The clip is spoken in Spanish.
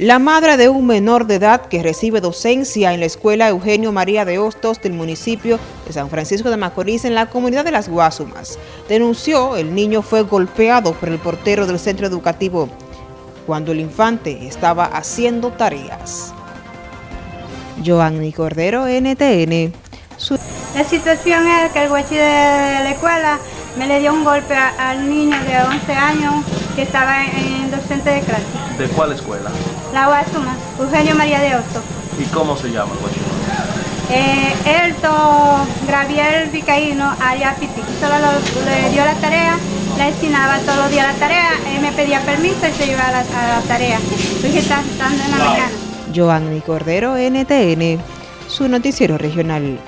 La madre de un menor de edad que recibe docencia en la escuela Eugenio María de Hostos del municipio de San Francisco de Macorís en la comunidad de Las Guasumas denunció el niño fue golpeado por el portero del centro educativo cuando el infante estaba haciendo tareas. Joanny Cordero, NTN. La situación es que el guachi de la escuela me le dio un golpe al niño de 11 años que estaba en docente de clase. ¿De cuál escuela? La Guasuma, Eugenio María de Osto. ¿Y cómo se llama el? Eh, Elto Graviel Vicaíno Arias Piti. Solo le dio la tarea, le destinaba todos los días la tarea, él me pedía permiso y se iba a la, a la tarea. Porque está en la mañana. Joanny Cordero, NTN, su noticiero regional.